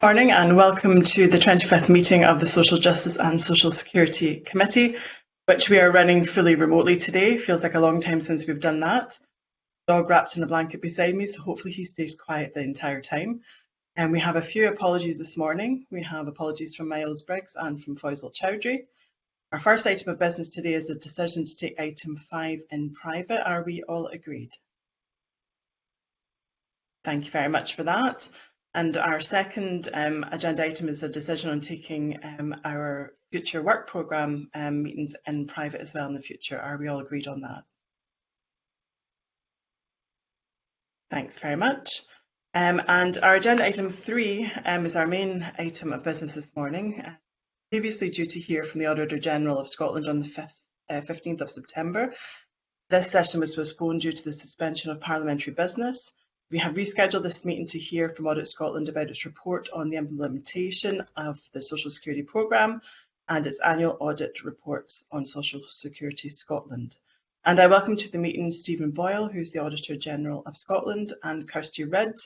Good morning and welcome to the 25th meeting of the Social Justice and Social Security Committee, which we are running fully remotely today. Feels like a long time since we've done that. Dog wrapped in a blanket beside me, so hopefully he stays quiet the entire time. And we have a few apologies this morning. We have apologies from Miles Briggs and from Foysol Choudhury. Our first item of business today is a decision to take item five in private. Are we all agreed? Thank you very much for that. And our second um, agenda item is a decision on taking um, our future work programme um, meetings in private as well in the future. Are we all agreed on that? Thanks very much. Um, and our agenda item three um, is our main item of business this morning. Uh, previously due to hear from the Auditor General of Scotland on the 5th, uh, 15th of September, this session was postponed due to the suspension of parliamentary business. We have rescheduled this meeting to hear from Audit Scotland about its report on the implementation of the Social Security Programme and its annual audit reports on Social Security Scotland. And I welcome to the meeting Stephen Boyle, who's the Auditor General of Scotland, and Kirsty Ridd,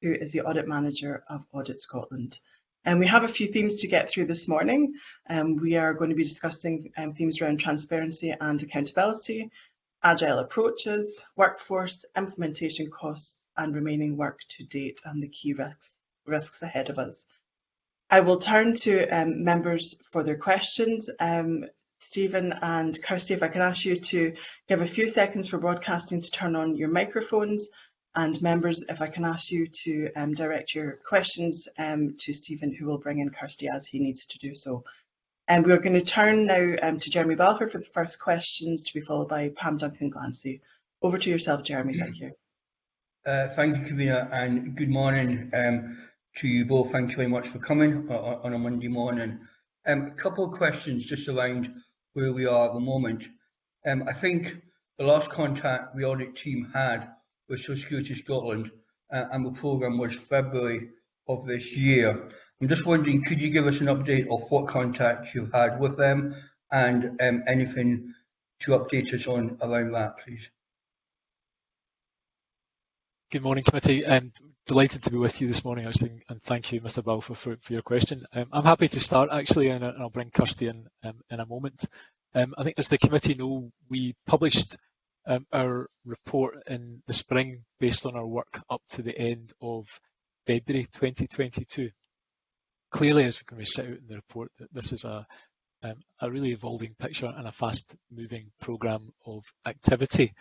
who is the Audit Manager of Audit Scotland. And we have a few themes to get through this morning. Um, we are going to be discussing um, themes around transparency and accountability, agile approaches, workforce, implementation costs, and remaining work to date and the key risks, risks ahead of us. I will turn to um, members for their questions. Um, Stephen and Kirsty, if I can ask you to give a few seconds for broadcasting to turn on your microphones and members, if I can ask you to um, direct your questions um, to Stephen, who will bring in Kirsty as he needs to do so. And we're going to turn now um, to Jeremy Balfour for the first questions to be followed by Pam Duncan Glancy. Over to yourself, Jeremy. Thank you. Uh, thank you, Karina, and good morning um, to you both. Thank you very much for coming on, on a Monday morning. Um, a couple of questions just around where we are at the moment. Um, I think the last contact the audit team had with Social Security Scotland uh, and the programme was February of this year. I'm just wondering, could you give us an update of what contacts you've had with them and um, anything to update us on around that, please? Good morning, committee. I'm delighted to be with you this morning, actually, and thank you, Mr. Balfour, for, for your question. Um, I'm happy to start, actually, and, I'll bring Kirsty in um, in a moment. Um, I think, as the committee know, we published um, our report in the spring based on our work up to the end of February 2022. Clearly, as we can set out in the report, that this is a um, a really evolving picture and a fast-moving programme of activity.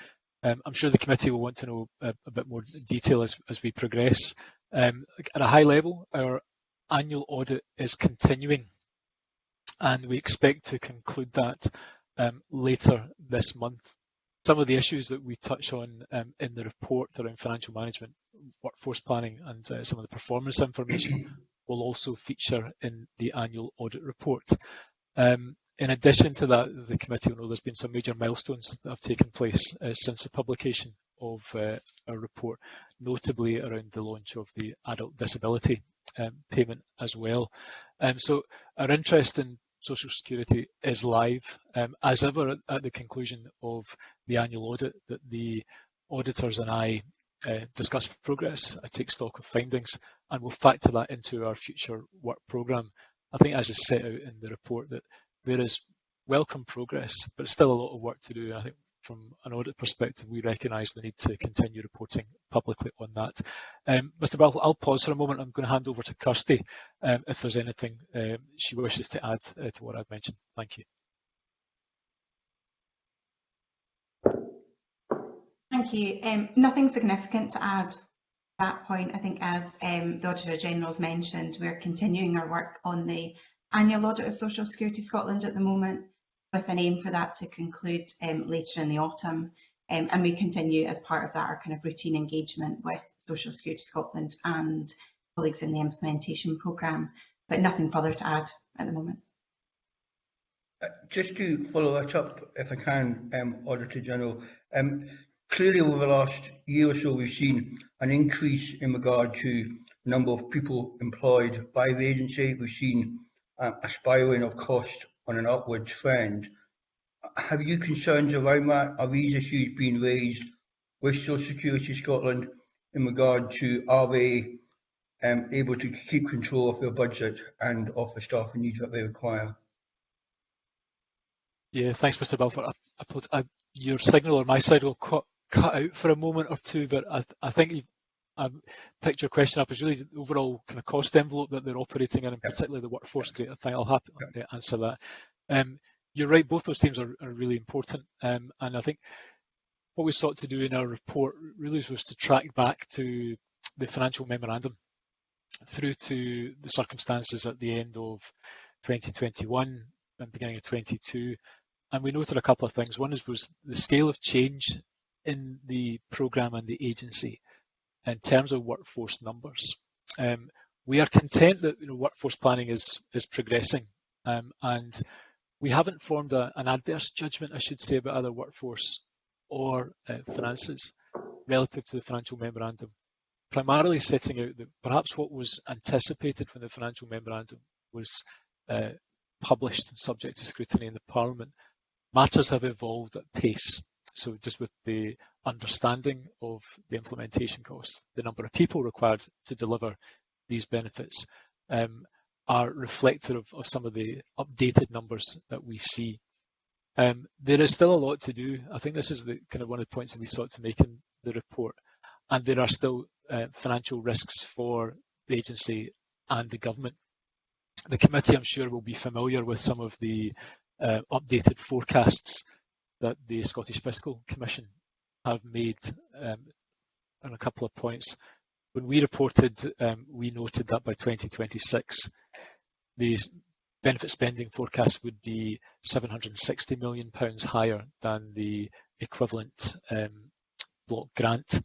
Um, I'm sure the committee will want to know a, a bit more detail as, as we progress. Um, at a high level, our annual audit is continuing and we expect to conclude that um, later this month. Some of the issues that we touch on um, in the report around financial management, workforce planning and uh, some of the performance information will also feature in the annual audit report. Um, in addition to that, the committee will know there's been some major milestones that have taken place uh, since the publication of uh, our report, notably around the launch of the adult disability um, payment as well. Um, so our interest in social security is live. Um, as ever at, the conclusion of the annual audit that the auditors and I uh, discuss progress, I take stock of findings and we'll factor that into our future work programme. I think as is set out in the report that there is welcome progress, but still a lot of work to do. And I think from an audit perspective, we recognise the need to continue reporting publicly on that. Um, Mr. Bell, I'll pause for a moment. I'm going to hand over to Kirsty um, if there's anything um, she wishes to add uh, to what I've mentioned. Thank you. Thank you. Um, nothing significant to add at that point. I think as um, the Auditor General's mentioned, we're continuing our work on the annual audit of Social Security Scotland at the moment, with an aim for that to conclude um, later in the autumn. Um, and we continue as part of that our kind of routine engagement with Social Security Scotland and colleagues in the implementation programme, but nothing further to add at the moment. Uh, just to follow that up, if I can, um, Auditor General, um, clearly over the last year or so we've seen an increase in regard to the number of people employed by the agency. We've seen a spiralling of cost on an upward trend. Have you concerns around that? Are these issues being raised with Social Security Scotland in regard to are they um, able to keep control of their budget and of the staffing needs that they require? Yeah, thanks, Mr. Balfour. I, I, I, your signal on my side will cut, cut out for a moment or two, but I, I think I picked your question up as really the overall kind of cost envelope that they're operating in, and particularly the workforce. Great, I think I'll happy yeah. answer that. Um, you're right, both those themes are, are really important, um, and I think what we sought to do in our report really was to track back to the financial memorandum through to the circumstances at the end of 2021 and beginning of 22 and we noted a couple of things. One is was the scale of change in the programme and the agency in terms of workforce numbers. Um, we are content that you know, workforce planning is is progressing, um, and we haven't formed a, an adverse judgment, I should say, about either workforce or uh, finances relative to the financial memorandum. Primarily setting out that perhaps what was anticipated when the financial memorandum was uh, published, and subject to scrutiny in the Parliament, matters have evolved at pace. So just with the understanding of the implementation costs, the number of people required to deliver these benefits um, are reflective of, of, some of the updated numbers that we see. Um, there is still a lot to do. I think this is the kind of one of the points that we sought to make in the report. And there are still uh, financial risks for the agency and the government. The committee, I'm sure, will be familiar with some of the uh, updated forecasts that the Scottish Fiscal Commission have made um, on a couple of points. When we reported, um, we noted that by 2026, the benefit spending forecast would be 760 million pounds higher than the equivalent um, block grant.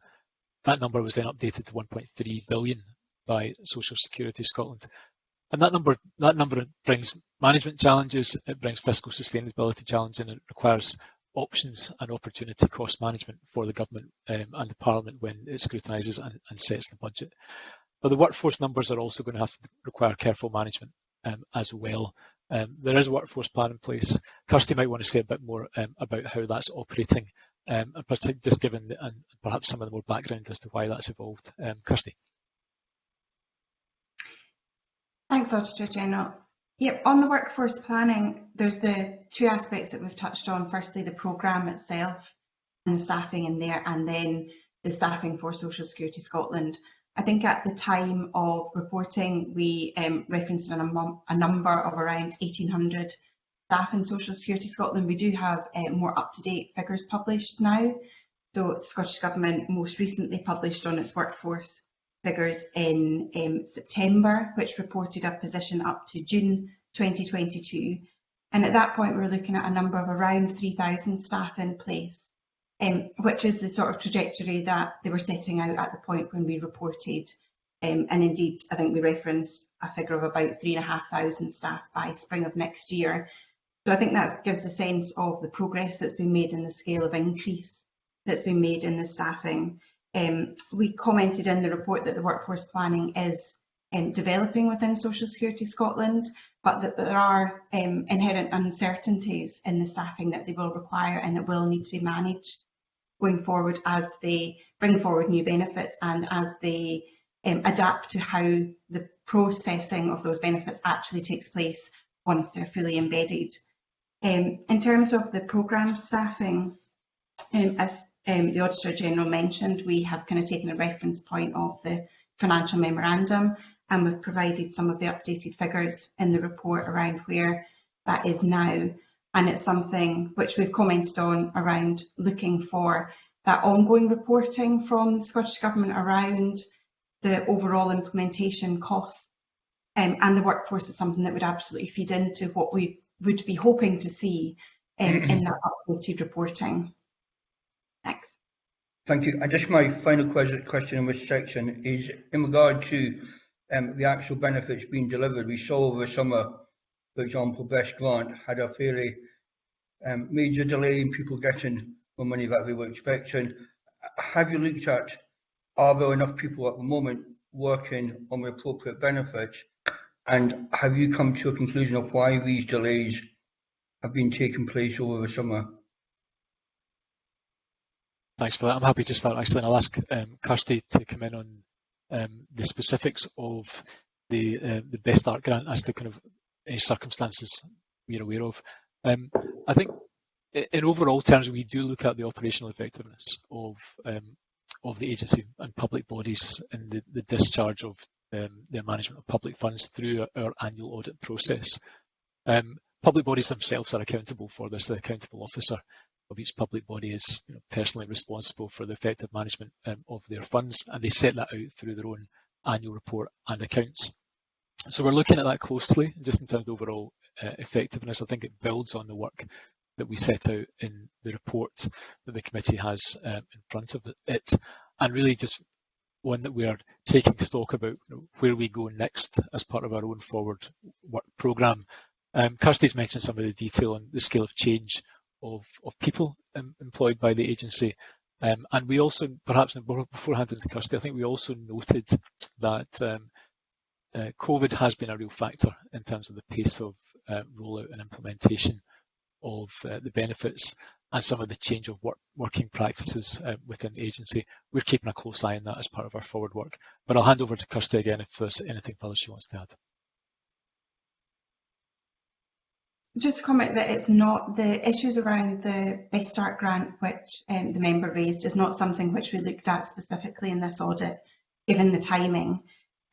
That number was then updated to 1.3 billion by Social Security Scotland. And that number that number brings management challenges, it brings fiscal sustainability challenges, and it requires options and opportunity cost management for the government um, and the parliament when it scrutinises and, and, sets the budget. But the workforce numbers are also going to have to require careful management um, as well. Um, there is a workforce plan in place. Kirsty might want to say a bit more um, about how that's operating, um, and just given the, and perhaps some of the more background as to why that's evolved. Um, Kirsty. Thanks, Auditor General. Yep, on the workforce planning, there's the two aspects that we've touched on. Firstly, the programme itself and staffing in there, and then the staffing for Social Security Scotland. I think at the time of reporting, we um, referenced a, a, number of around 1,800 staff in Social Security Scotland. We do have uh, more up-to-date figures published now. So the Scottish Government most recently published on its workforce figures in um, September, which reported a position up to June 2022. And at that point, we were looking at a number of around 3,000 staff in place, um, which is the sort of trajectory that they were setting out at the point when we reported. Um, and indeed, I think we referenced a figure of about 3,500 staff by spring of next year. So I think that gives a sense of the progress that's been made in the scale of increase that's been made in the staffing. Um, we commented in the report that the workforce planning is um, developing within Social Security Scotland, but that there are um, inherent uncertainties in the staffing that they will require and that will need to be managed going forward as they bring forward new benefits and as they um, adapt to how the processing of those benefits actually takes place once they're fully embedded. Um, in terms of the programme staffing, um, as um, the Auditor General mentioned, we have kind of taken a reference point of the financial memorandum and we've provided some of the updated figures in the report around where that is now. And it's something which we've commented on around looking for that ongoing reporting from the Scottish Government around the overall implementation costs. Um, and the workforce is something that would absolutely feed into what we would be hoping to see um, in that updated reporting. Thanks. Thank you. And just my final question in this section is in regard to um, the actual benefits being delivered. We saw over the summer, for example, Best Grant had a fairly um, major delay in people getting the money that they were expecting. Have you looked at, are there enough people at the moment working on the appropriate benefits? And have you come to a conclusion of why these delays have been taking place over the summer? Thanks for that. I'm happy to start actually, and I'll ask um, Kirsty to come in on um, the specifics of the uh, the Best Start grant as to kind of any circumstances we're aware of. Um, I think in overall terms, we do look at the operational effectiveness of um, of the agency and public bodies in the, the discharge of um, their management of public funds through our, our annual audit process. Um, public bodies themselves are accountable for this. The accountable officer of each public body is you know, personally responsible for the effective management um, of their funds, and they set that out through their own annual report and accounts. So we're looking at that closely, just in terms of overall uh, effectiveness. I think it builds on the work that we set out in the report that the committee has um, in front of it, and really just one that we are taking stock about you know, where we go next as part of our own forward work programme. Um, Kirsty's mentioned some of the detail on the scale of change of, of people um, employed by the agency. Um, and we also, perhaps before handing to Kirsty, I think we also noted that um, uh, COVID has been a real factor in terms of the pace of uh, rollout and implementation of uh, the benefits and some of the change of work, working practices uh, within the agency. We're keeping a close eye on that as part of our forward work. But I'll hand over to Kirsty again if there's anything further she wants to add. Just comment that it's not the issues around the Best Start grant, which um, the member raised, is not something which we looked at specifically in this audit, given the timing.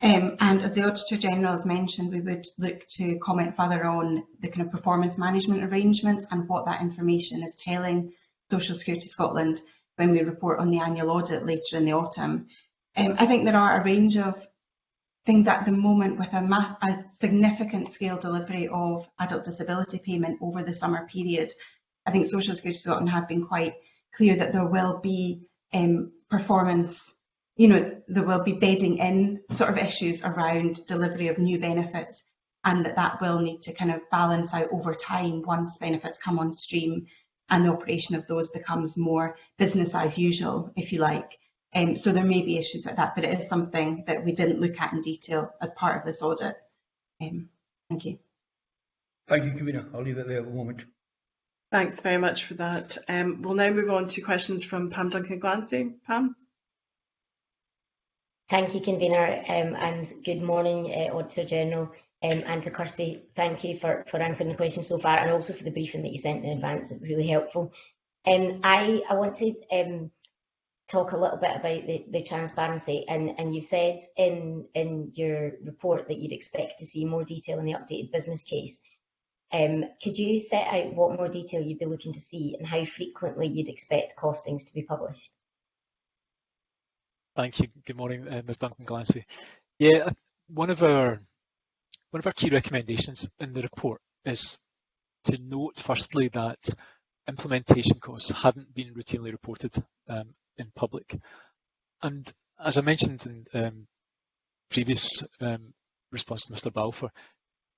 Um, and as the Auditor General has mentioned, we would look to comment further on the kind of performance management arrangements and what that information is telling Social Security Scotland when we report on the annual audit later in the autumn. Um, I think there are a range of things at the moment with a, a, significant scale delivery of adult disability payment over the summer period. I think Social Security Scotland have been quite clear that there will be um, performance you know, there will be bedding in sort of issues around delivery of new benefits and that that will need to kind of balance out over time once benefits come on stream and the operation of those becomes more business as usual, if you like. Um, so there may be issues like that, but it is something that we didn't look at in detail as part of this audit. Um, thank you. Thank you, Kavina. I'll leave it there at the moment. Thanks very much for that. Um, we'll now move on to questions from Pam Duncan Glancy. Pam? Thank you, Convener, um, and good morning, uh, Auditor General. Um, and to Kirsty, thank you for, for answering the question so far and also for the briefing that you sent in advance. It's really helpful. Um, I, I want to um, talk a little bit about the, the transparency and, and you said in, in your report that you'd expect to see more detail in the updated business case. Um, could you set out what more detail you'd be looking to see and how frequently you'd expect costings to be published? Thank you. Good morning, uh, Ms Duncan Glancy. Yeah, one of our one of our key recommendations in the report is to note firstly that implementation costs hadn't been routinely reported um, in public. And as I mentioned in um, previous um, response to Mr Balfour,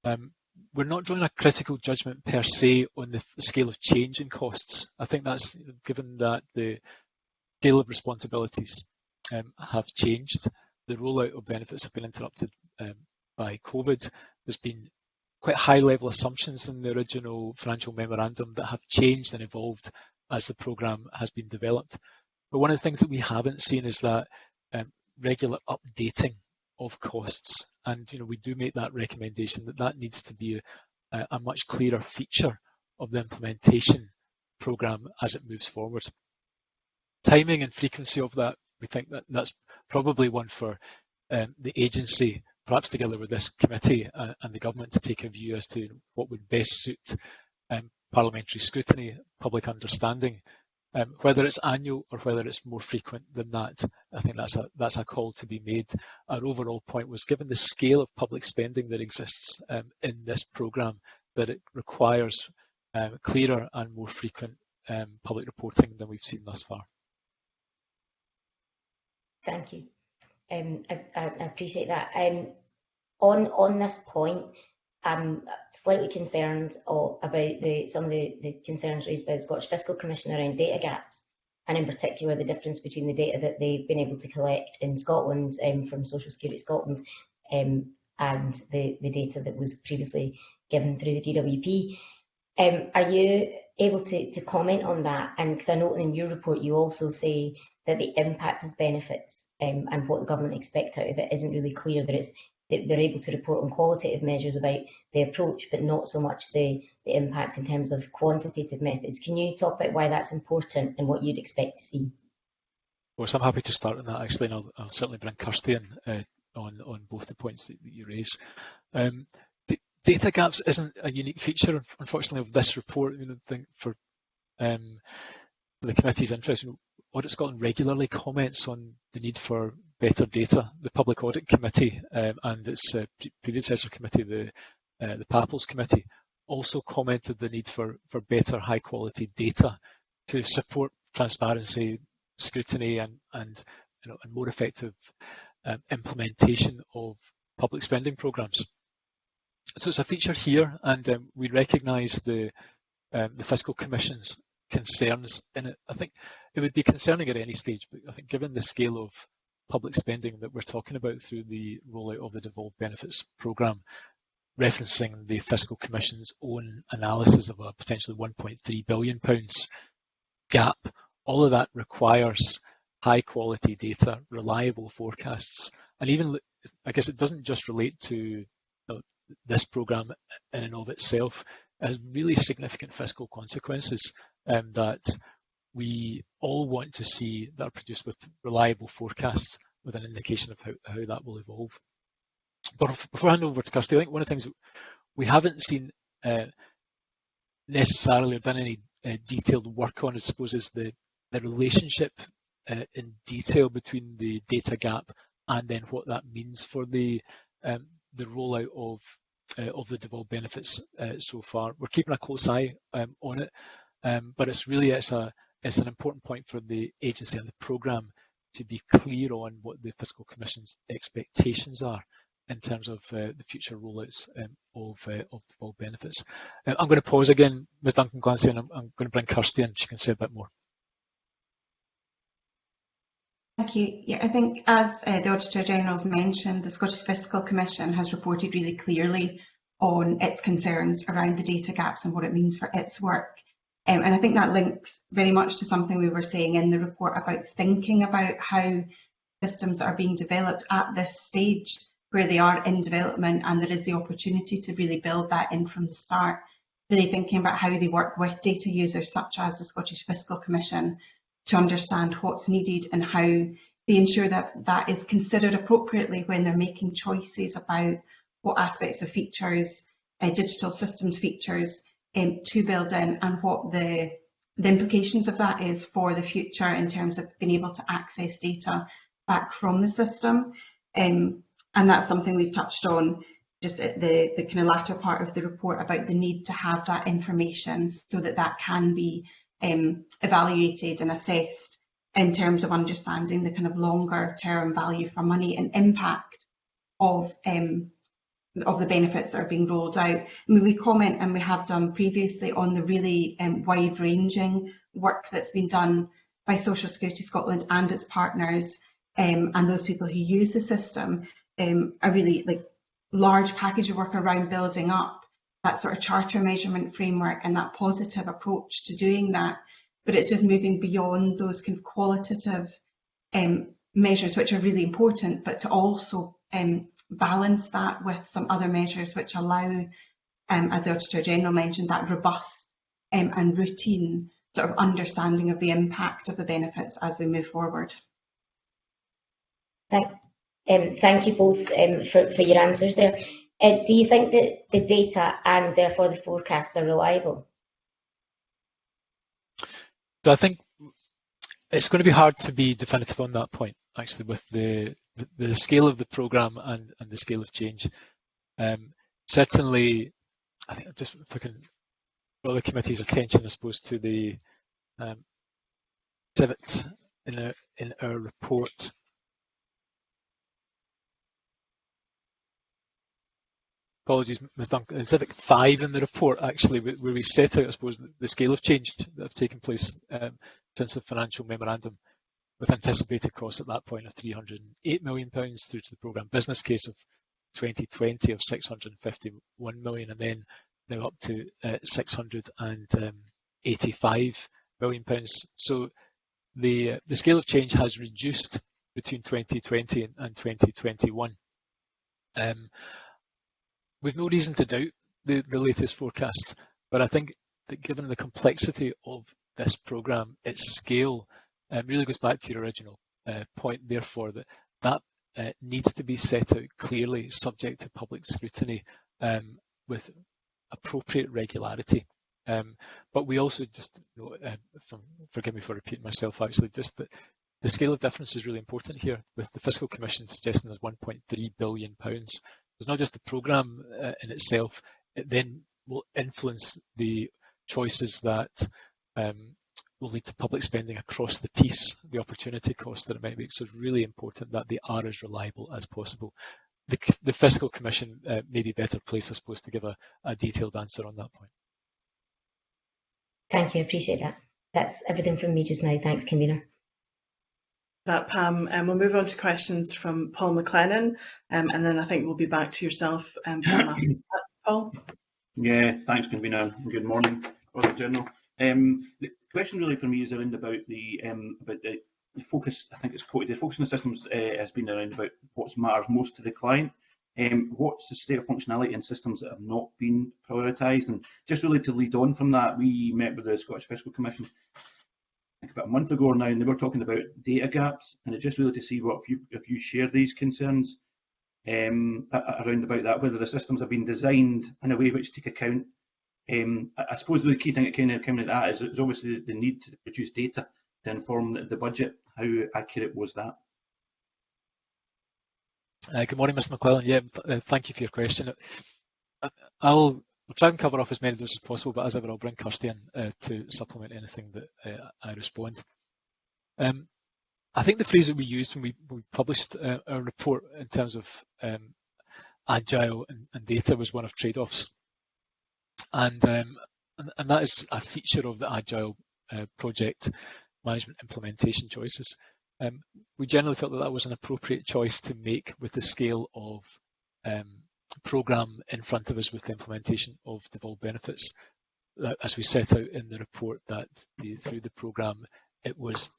um, we're not drawing a critical judgment per se on the, the scale of change in costs. I think that's given that the scale of responsibilities um, have changed. The rollout of benefits have been interrupted um, by COVID. There's been quite high level assumptions in the original financial memorandum that have changed and evolved as the programme has been developed. But one of the things that we haven't seen is that um, regular updating of costs. And you know, we do make that recommendation that that needs to be a, a much clearer feature of the implementation programme as it moves forward. Timing and frequency of that we think that that's probably one for um, the agency, perhaps together with this committee uh, and the government to take a view as to what would best suit um, parliamentary scrutiny, public understanding. Um, whether it's annual or whether it's more frequent than that, I think that's a that's a call to be made. Our overall point was given the scale of public spending that exists um, in this programme, that it requires um, clearer and more frequent um, public reporting than we've seen thus far. Thank you. Um, I, I, appreciate that. Um, on on this point, I'm slightly concerned about the some of the, the concerns raised by the Scottish Fiscal Commission around data gaps, and in particular the difference between the data that they've been able to collect in Scotland um, from Social Security Scotland um, and the, the data that was previously given through the DWP. Um, are you able to, to comment on that? And because I know in your report you also say that the impact of benefits um, and what the government expect out of it isn't really clear, that it's they're able to report on qualitative measures about the approach, but not so much the, the impact in terms of quantitative methods. Can you talk about why that's important and what you'd expect to see? Of course, I'm happy to start on that actually, and I'll, I'll certainly bring Kirsty in uh, on, on both the points that, that you raise. Um, data gaps isn't a unique feature, unfortunately, of this report. You know, think for um, the committee's interest, Audit Scotland regularly comments on the need for better data. The Public Audit Committee um, and its uh, predecessor committee, the uh, the PAPLS Committee, also commented the need for, for better high quality data to support transparency, scrutiny and, and, you know, and more effective um, implementation of public spending programmes. So it's a feature here and um, we recognise the, um, the Fiscal Commission's concerns in it. I think it would be concerning at any stage, but I think given the scale of public spending that we're talking about through the rollout of the devolved benefits programme, referencing the Fiscal Commission's own analysis of a potentially 1.3 billion pounds gap, all of that requires high quality data, reliable forecasts, and even I guess it doesn't just relate to know, this programme in and of itself. It has really significant fiscal consequences um, that we all want to see that are produced with reliable forecasts with an indication of how, how that will evolve. But before I hand over to Kirsty, I think one of the things we haven't seen uh, necessarily or done any uh, detailed work on, I suppose, is the, the relationship uh, in detail between the data gap and then what that means for the um, the rollout of uh, of the devolved benefits uh, so far. We're keeping a close eye um, on it, um, but it's really it's a it's an important point for the agency and the programme to be clear on what the Fiscal Commission's expectations are in terms of uh, the future rollouts um, of, uh, of devolved benefits. Uh, I'm going to pause again, Ms Duncan Glancy, and I'm, I'm, going to bring Kirsty in, she can say a bit more. Thank you. Yeah, I think as uh, the Auditor General's mentioned, the Scottish Fiscal Commission has reported really clearly on its concerns around the data gaps and what it means for its work. Um, and I think that links very much to something we were saying in the report about thinking about how systems are being developed at this stage where they are in development and there is the opportunity to really build that in from the start. Really thinking about how they work with data users such as the Scottish Fiscal Commission to understand what's needed and how they ensure that that is considered appropriately when they're making choices about what aspects of features, uh, digital systems features um, to build in and what the, the implications of that is for the future in terms of being able to access data back from the system. Um, and that's something we've touched on just at the, the kind of latter part of the report about the need to have that information so that that can be um, evaluated and assessed in terms of understanding the kind of longer term value for money and impact of um, of the benefits that are being rolled out. I mean, we comment and we have done previously on the really um, wide-ranging work that's been done by Social Security Scotland and its partners um, and those people who use the system, um, a really like large package of work around building up that sort of charter measurement framework and that positive approach to doing that. But it's just moving beyond those kind of qualitative um, measures, which are really important, but to also um, balance that with some other measures which allow, um, as the Auditor General mentioned, that robust um, and routine sort of understanding of the impact of the benefits as we move forward. Thank, um, thank you both um, for, for your answers there. Uh, do you think that the data and therefore the forecasts are reliable? So I think it's going to be hard to be definitive on that point, actually, with the the scale of the program and, and the scale of change. Um, certainly, I think just if I can draw the committee's attention, I suppose, to the um, exhibit in, a, in our report. Apologies, Ms Duncan, Civic 5 in the report, actually, where we set out, I suppose, the scale of change that have taken place um, since the financial memorandum with anticipated costs at that point of 308 million pounds through to the programme business case of 2020 of 651 million and then now up to uh, 685 million pounds. So the the scale of change has reduced between 2020 and 2021. Um, we've no reason to doubt the, the latest forecasts, but I think that given the complexity of this programme, its scale um, really goes back to your original uh, point, therefore, that that uh, needs to be set out clearly, subject to public scrutiny um, with appropriate regularity. Um, but we also just, you know, uh, from, forgive me for repeating myself actually, just that the scale of difference is really important here with the Fiscal Commission suggesting there's 1.3 billion pounds. It's not just the programme uh, in itself, it then will influence the choices that um, will lead to public spending across the piece, the opportunity cost that it might make. So it's really important that they are as reliable as possible. The, the Fiscal Commission uh, may be better placed, I suppose, to give a, a detailed answer on that point. Thank you, I appreciate that. That's everything from me just now. Thanks, convener. That Pam, and um, we'll move on to questions from Paul McLennan, um, and then I think we'll be back to yourself, um, Paul. Yeah, thanks, convener. Good morning, Auditor General. Um, the question really for me is around about the um, about the, the, focus. I think it's quoted. The focus on the systems uh, has been around about what matters most to the client. Um, what's the state of functionality in systems that have not been prioritised? And just really to lead on from that, we met with the Scottish Fiscal Commission about a month ago now, and they were talking about data gaps, and it's just really to see what if you if you share these concerns um, around about that, whether the systems have been designed in a way which take account. Um, I, suppose the key thing that of came of that is, is obviously the need to produce data to inform the, budget. How accurate was that? Uh, good morning, Mr McLennan. Yeah, uh, thank you for your question. Uh, I'll try and cover off as many of those as possible, but as ever, I'll bring Kirsty in uh, to supplement anything that uh, I respond. Um, I think the phrase that we used when we, we published uh, our report in terms of um, agile and, and, data was one of trade-offs. And, um, and, that is a feature of the agile uh, project management implementation choices. Um, we generally felt that that was an appropriate choice to make with the scale of um, program in front of us with the implementation of devolved benefits. As we set out in the report that the, through the program, it was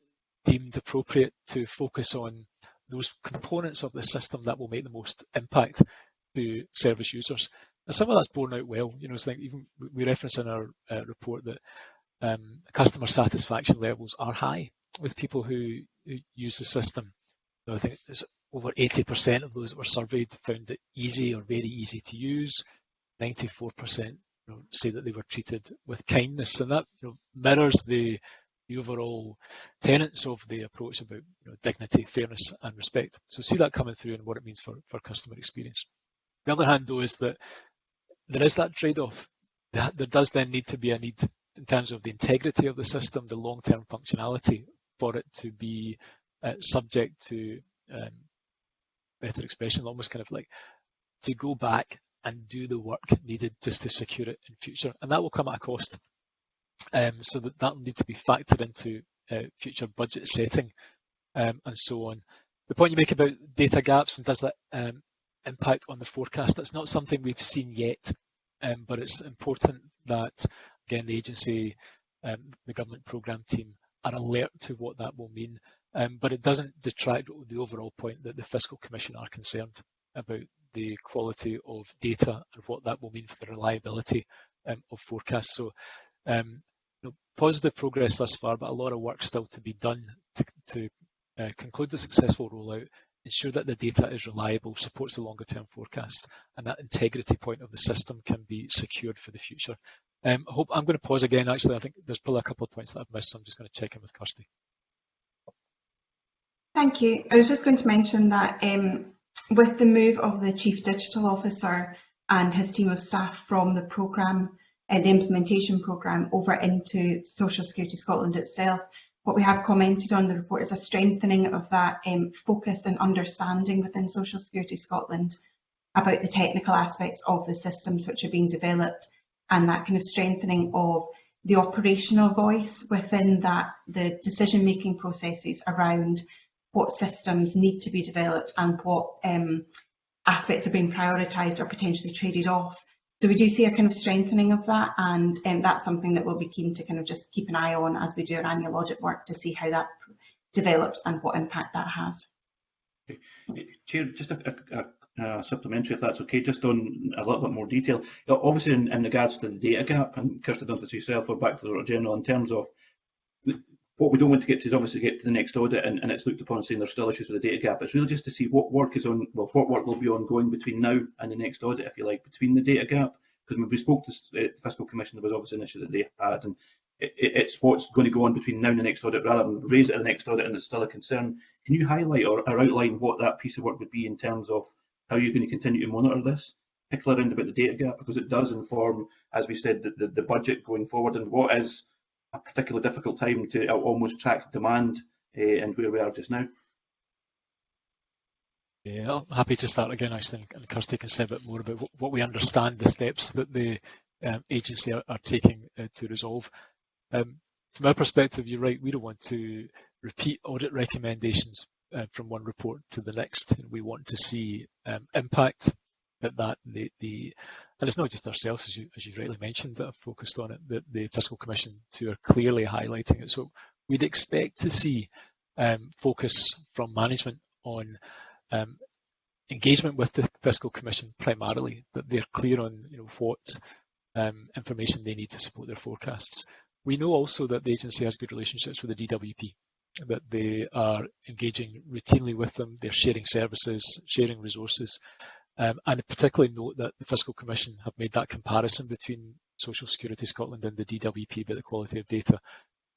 deemed appropriate to focus on those components of the system that will make the most impact to service users. And some of that's borne out well. You know, it's like even we reference in our uh, report that um, customer satisfaction levels are high with people who, who use the system. So I think it's over 80% of those that were surveyed found it easy or very easy to use. 94% you know, say that they were treated with kindness, and that you know, mirrors the the overall tenets of the approach about you know, dignity, fairness and respect. So see that coming through and what it means for, for customer experience. The other hand though is that there is that trade-off. There does then need to be a need in terms of the integrity of the system, the long-term functionality for it to be uh, subject to um, better expression, almost kind of like to go back and do the work needed just to secure it in future. And that will come at a cost. Um, so that that will need to be factored into uh, future budget setting um, and so on. The point you make about data gaps and does that um, impact on the forecast, that's not something we've seen yet, um, but it's important that, again, the agency, um, the government programme team are alert to what that will mean. Um, but it doesn't detract the overall point that the Fiscal Commission are concerned about the quality of data and what that will mean for the reliability um, of forecasts. So um, you know, positive progress thus far, but a lot of work still to be done to, to uh, conclude the successful rollout, ensure that the data is reliable, supports the longer term forecasts, and that integrity point of the system can be secured for the future. Um, I hope I'm going to pause again. Actually, I think there's probably a couple of points that I've missed, so I'm just going to check in with Kirsty. Thank you. I was just going to mention that um, with the move of the Chief Digital Officer and his team of staff from the programme, uh, the implementation programme, over into Social Security Scotland itself, what we have commented on the report is a strengthening of that um, focus and understanding within Social Security Scotland about the technical aspects of the systems which are being developed and that kind of strengthening of the operational voice within that, the decision making processes around what systems need to be developed and what um, aspects are being prioritised or potentially traded off So we do see a kind of strengthening of that and um, that's something that we'll be keen to kind of just keep an eye on as we do our annual audit work to see how that develops and what impact that has. Chair, just a, a, a, supplementary, if that's okay, just on a little bit more detail. Obviously, in, in regards to the data gap, and Kirsty Dunphy yourself, or back to the General, in terms of what we don't want to get to is obviously get to the next audit and, and it's looked upon saying there's still issues with the data gap. It's really just to see what work is on, well, what work will be ongoing between now and the next audit, if you like, between the data gap. Because when we spoke to uh, the Fiscal Commission, there was obviously an issue that they had, and it, it's what's going to go on between now and the next audit rather than raise it at the next audit and it's still a concern. Can you highlight or, or outline what that piece of work would be in terms of how you're going to continue to monitor this? particularly around about the data gap because it does inform, as we said, the, the, the budget going forward and what is a particularly difficult time to almost track demand uh, and where we are just now. Yeah, I'm happy to start again, actually, and Kirsty can say a bit more about what we understand the steps that the um, agency are, are taking uh, to resolve. Um, from our perspective, you're right, we don't want to repeat audit recommendations uh, from one report to the next. We want to see um, impact that that the, the and it's not just ourselves, as you, as you rightly mentioned, that have focused on it, that the Fiscal Commission too are clearly highlighting it. So we'd expect to see um, focus from management on um, engagement with the Fiscal Commission primarily, that they're clear on you know, what um, information they need to support their forecasts. We know also that the agency has good relationships with the DWP, that they are engaging routinely with them, they're sharing services, sharing resources, um, and particularly note that the Fiscal Commission have made that comparison between Social Security Scotland and the DWP about the quality of data.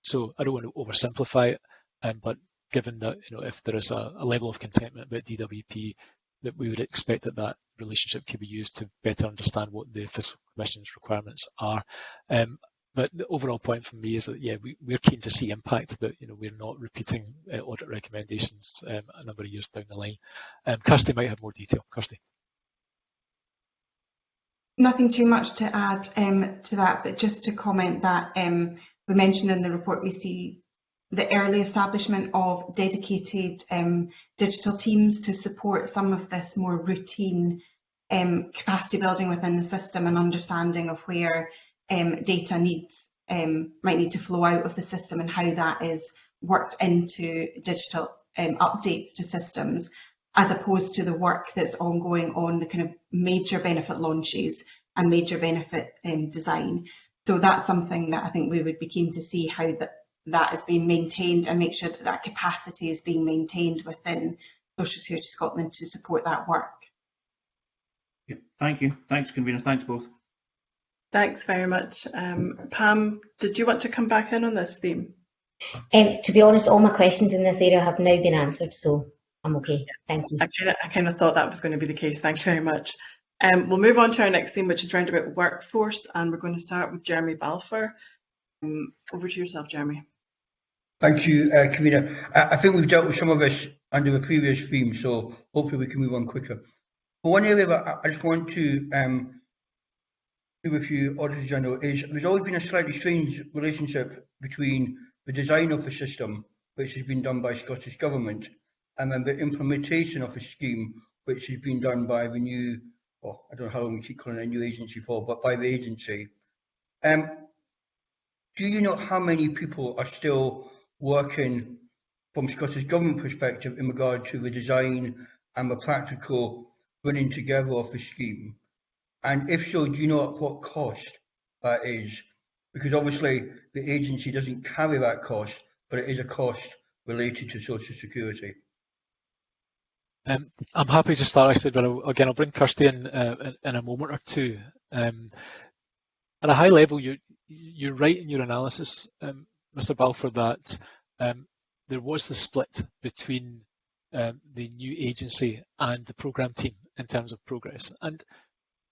So I don't want to oversimplify it, um, but given that you know if there is a, a, level of contentment about DWP, that we would expect that that relationship could be used to better understand what the Fiscal Commission's requirements are. Um, but the overall point for me is that yeah, we, we're keen to see impact. That you know we're not repeating uh, audit recommendations um, a number of years down the line. Um, Kirsty might have more detail. Kirsty. Nothing too much to add um, to that, but just to comment that um, we mentioned in the report we see the early establishment of dedicated um, digital teams to support some of this more routine um, capacity building within the system and understanding of where um, data needs um, might need to flow out of the system and how that is worked into digital updates to systems as opposed to the work that's ongoing on the kind of major benefit launches and major benefit um, design. So that's something that I think we would be keen to see how that, that is being maintained and make sure that that capacity is being maintained within Social Security Scotland to support that work. Yeah, thank you. Thanks, convener. Thanks both. Thanks very much. Um, Pam, did you want to come back in on this theme? Um, to be honest, all my questions in this area have now been answered, so I'm okay. Thank you. I kind of, I kind of thought that was going to be the case. Thank you very much. Um, we'll move on to our next theme, which is around about workforce, and we're going to start with Jeremy Balfour. Um, over to yourself, Jeremy. Thank you, uh, Karina. I, I think we've dealt with some of this under the previous theme, so hopefully we can move on quicker. But one area that I just want to um, do with you, Auditor General, is there's always been a slightly strange relationship between the design of the system, which has been done by Scottish Government, and then the implementation of a scheme which has been done by the new, well, I don't know how long we keep calling it a new agency for, but by the agency. Um, do you know how many people are still working from Scottish Government perspective in regard to the design and the practical running together of the scheme? And if so, do you know at what cost that is? Because obviously the agency doesn't carry that cost, but it is a cost related to Social Security. Um, I'm happy to start, actually, but again, I'll bring Kirsty in, uh, in, in a moment or two. Um, at a high level, you're, you're right in your analysis, um, Mr. Balfour, that um, there was the split between um, the new agency and the programme team in terms of progress. And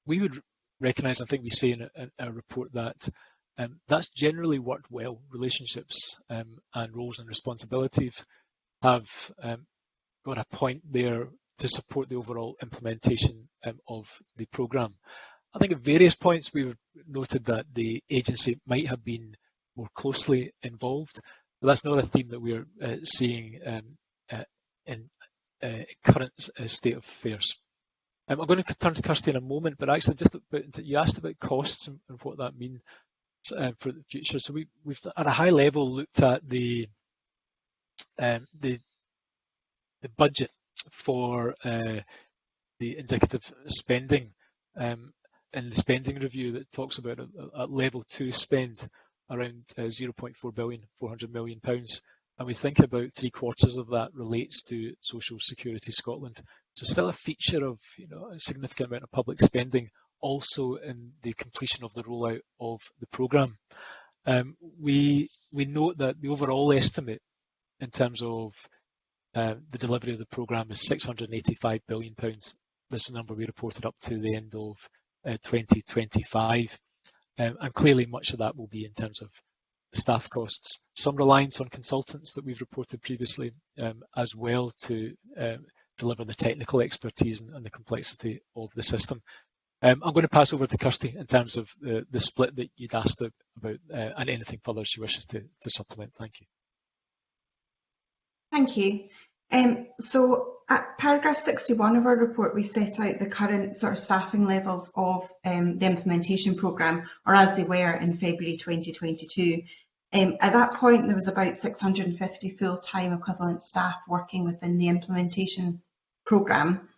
we would recognise, I think we say in a, in a report that um, that's generally worked well. Relationships and roles and responsibilities have um, got a point there to support the overall implementation um, of the programme. I think at various points we've noted that the agency might have been more closely involved, but that's not a theme that we're uh, seeing um, uh, in uh, current uh, state of affairs. Um, I'm going to turn to Kirsty in a moment, but actually just about, you asked about costs and, and what that means uh, for the future. So we, we've at a high level looked at the um, the the budget for uh, the indicative spending um, in the spending review that talks about a, level two spend around uh, 0.4 billion, 400 million pounds. And we think about three quarters of that relates to Social Security Scotland. So still a feature of you know a significant amount of public spending also in the completion of the rollout of the programme. Um, we, we note that the overall estimate in terms of uh, the delivery of the programme is £685 billion. This is the number we reported up to the end of uh, 2025. Um, and clearly much of that will be in terms of staff costs. Some reliance on consultants that we've reported previously um, as well to uh, deliver the technical expertise and, and, the complexity of the system. Um, I'm going to pass over to Kirsty in terms of the, the split that you'd asked about uh, and anything further she wishes to, to supplement. Thank you. Thank you. Um, so at paragraph 61 of our report, we set out the current sort of staffing levels of um, the implementation programme, or as they were in February 2022. Um, at that point, there was about 650 full-time equivalent staff working within the implementation programme.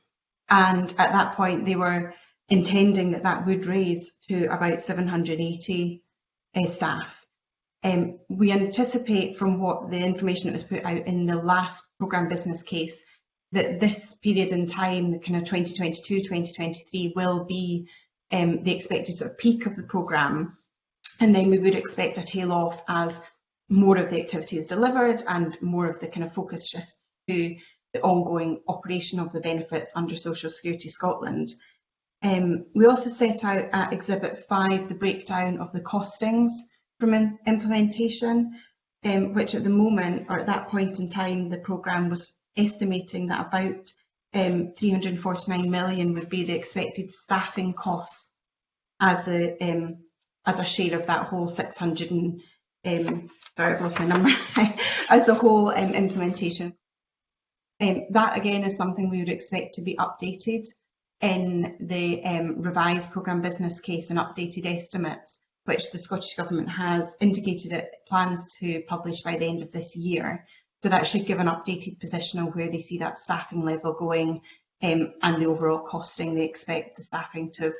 And at that point, they were intending that that would raise to about 780 uh, staff. Um, we anticipate from what the information that was put out in the last programme business case that this period in time, kind of 2022, 2023, will be um, the expected sort of peak of the programme. And then we would expect a tail off as more of the activity is delivered and more of the kind of focus shifts to the ongoing operation of the benefits under Social Security Scotland. Um, we also set out at Exhibit 5 the breakdown of the costings implementation, um, which at the moment, or at that point in time, the programme was estimating that about um, 349 million would be the expected staffing costs as a um, as a share of that whole 600 and um, sorry I've lost my number as the whole um, implementation. Um, that again is something we would expect to be updated in the um, revised programme business case and updated estimates, which the Scottish Government has indicated it plans to publish by the end of this year. So that should give an updated position on where they see that staffing level going um, and the overall costing they expect the staffing to,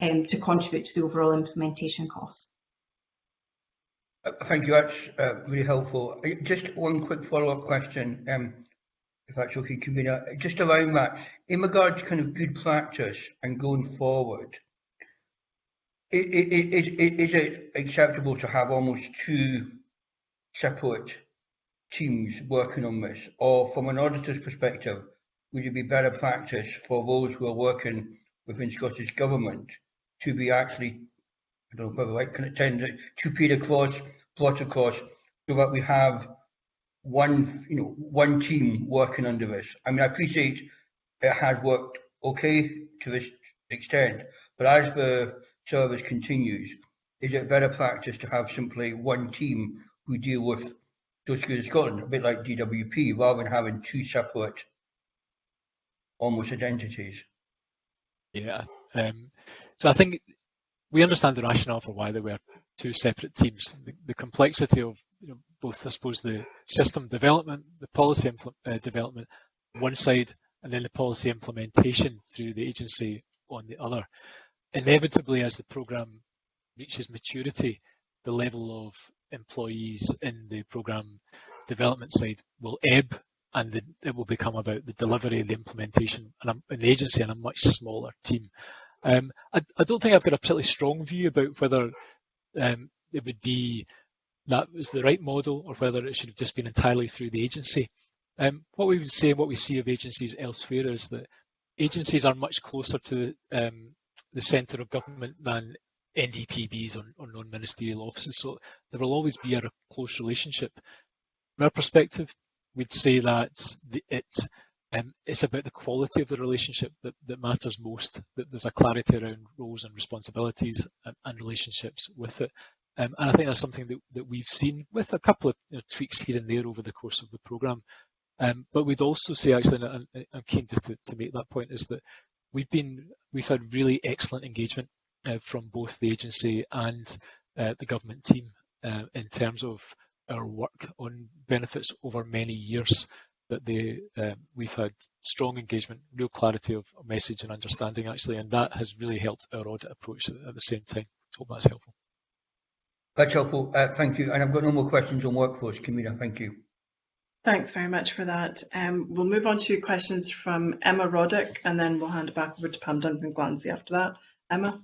um, to contribute to the overall implementation costs. Uh, thank you, that's uh, really helpful. Uh, just one quick follow-up question. Um, if that's okay, just around that, in regard to kind of good practice and going forward, is, it acceptable to have almost two separate teams working on this? Or from an auditor's perspective, would it be better practice for those who are working within Scottish Government to be actually, I don't know whether I can attend it, to pay the clause, plot across, so that we have one, you know, one team working under this. I mean, I appreciate it has worked okay to this extent, but as the service continues, is it better practice to have simply one team who deal with Social Scotland, a bit like DWP, rather than having two separate almost identities? Yeah, um, so I think we understand the rationale for why there were two separate teams. The, the complexity of you know, both, I suppose, the system development, the policy uh, development one side, and then the policy implementation through the agency on the other. Inevitably, as the programme reaches maturity, the level of employees in the programme development side will ebb and the, it will become about the delivery, the implementation, and an agency and a much smaller team. Um, I, I, don't think I've got a particularly strong view about whether um, it would be that was the right model or whether it should have just been entirely through the agency. Um, what we would say, what we see of agencies elsewhere is that agencies are much closer to um, the centre of government than NDPBs or, or non-ministerial offices, so there will always be a close relationship. From our perspective, we'd say that the, it um, it's about the quality of the relationship that, that matters most, that there's a clarity around roles and responsibilities and, and relationships with it. Um, and I think that's something that, that we've seen with a couple of you know, tweaks here and there over the course of the programme. Um, but we'd also say, actually, and I'm keen just to, to make that point, is that we've been we've had really excellent engagement uh, from both the agency and uh, the government team uh, in terms of our work on benefits over many years. That they um, we've had strong engagement, real clarity of message and understanding actually, and that has really helped our audit approach at the same time. Hope that's helpful. That's helpful. Uh, thank you. And I've got no more questions on workforce, Camilla. Thank you. Thanks very much for that. Um, we'll move on to questions from Emma Roddick and then we'll hand it back over to Pam Duncan Glancy after that. Emma?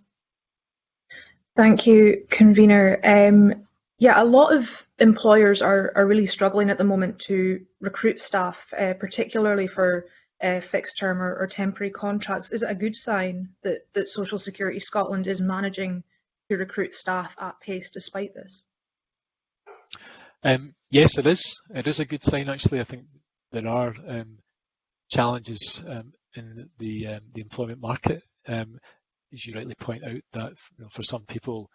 Thank you, convener. Um, yeah, a lot of employers are, are really struggling at the moment to recruit staff, uh, particularly for uh, fixed term or, or, temporary contracts. Is it a good sign that, that Social Security Scotland is managing to recruit staff at pace despite this? Um, yes, it is. It is a good sign, actually. I think there are um, challenges um, in the um, the employment market. Um, as you rightly point out, that you know, for some people,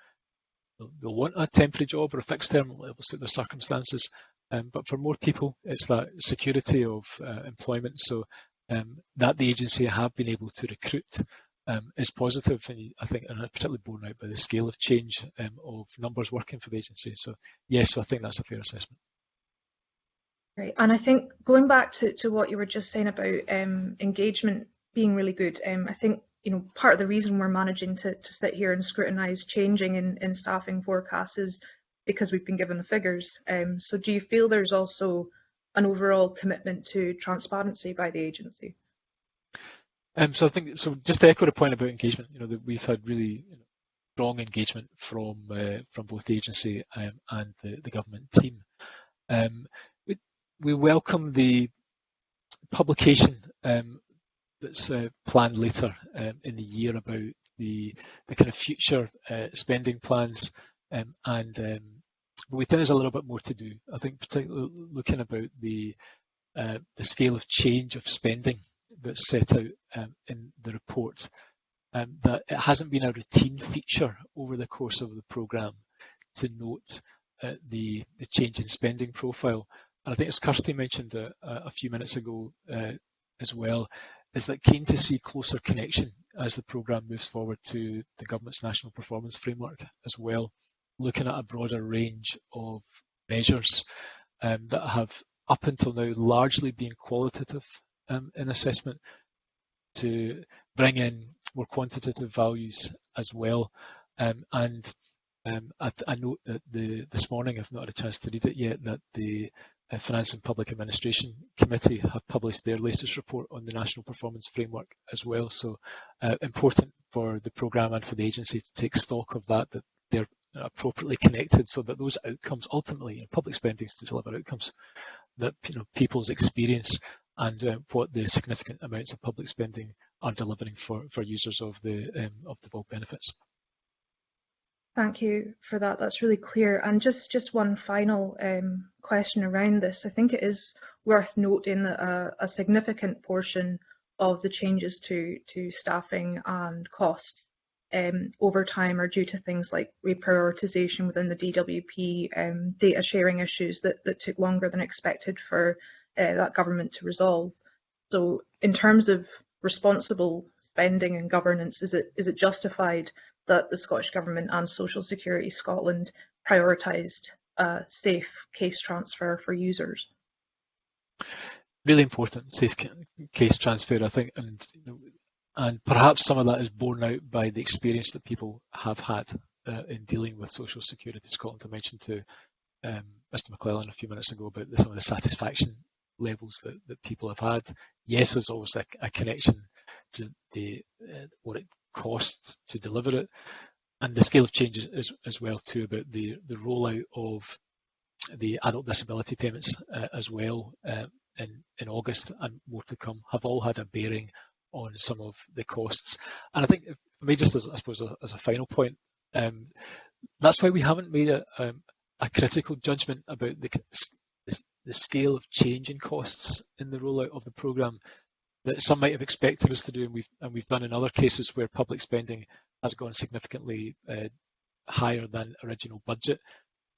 they'll, they'll, want a temporary job or a fixed term, it will suit their circumstances. Um, but for more people, it's that security of uh, employment. So that the agency have been able to recruit um, is positive, and I think, and particularly borne out by the scale of change um, of numbers working for the agency. So yes, so I think that's a fair assessment. Right, and I think going back to, to what you were just saying about um, engagement being really good, um, I think you know part of the reason we're managing to, to sit here and scrutinise changing in, in staffing forecasts is because we've been given the figures. Um, so do you feel there's also an overall commitment to transparency by the agency? Um, so I think so. Just to echo the point about engagement, you know, that we've had really you know, strong engagement from uh, from both the agency um, and the, the government team. Um, we, we welcome the publication um, that's uh, planned later um, in the year about the the kind of future uh, spending plans, um, and we think there's a little bit more to do. I think particularly looking about the uh, the scale of change of spending that's set out um, in the report, um, that it hasn't been a routine feature over the course of the programme to note uh, the, the change in spending profile. And I think as Kirsty mentioned a, a few minutes ago uh, as well, is that keen to see closer connection as the programme moves forward to the government's national performance framework as well, looking at a broader range of measures um, that have up until now largely been qualitative um, in assessment to bring in more quantitative values as well. Um, and um, I, I, note that the, this morning, I've not had a chance to read it yet, that the uh, Finance and Public Administration Committee have published their latest report on the National Performance Framework as well. So uh, important for the programme and for the agency to take stock of that, that they're appropriately connected so that those outcomes ultimately, you know, public spending is to deliver outcomes that you know people's experience and uh, what the significant amounts of public spending are delivering for, for users of the um, of the bulk benefits. Thank you for that. That's really clear. And just just one final um, question around this. I think it is worth noting that a, a significant portion of the changes to to staffing and costs um, over time are due to things like reprioritization within the DWP, um, data sharing issues that, that took longer than expected for uh, that government to resolve. So in terms of responsible spending and governance, is it is it justified that the Scottish Government and Social Security Scotland prioritised a safe case transfer for users? Really important safe case transfer, I think, and and perhaps some of that is borne out by the experience that people have had uh, in dealing with Social Security Scotland. I mentioned to um, Mr McLennan a few minutes ago about the, some of the satisfaction levels that, that people have had. Yes, there's always a, a connection to the uh, what it costs to deliver it, and the scale of change as, as well too about the the rollout of the adult disability payments uh, as well uh, in in August and more to come have all had a bearing on some of the costs. And I think for me, just as I suppose a, as a final point, um, that's why we haven't made a, um, a critical judgment about the the scale of change in costs in the rollout of the programme that some might have expected us to do, and we've and we've done in other cases where public spending has gone significantly uh, higher than original budget,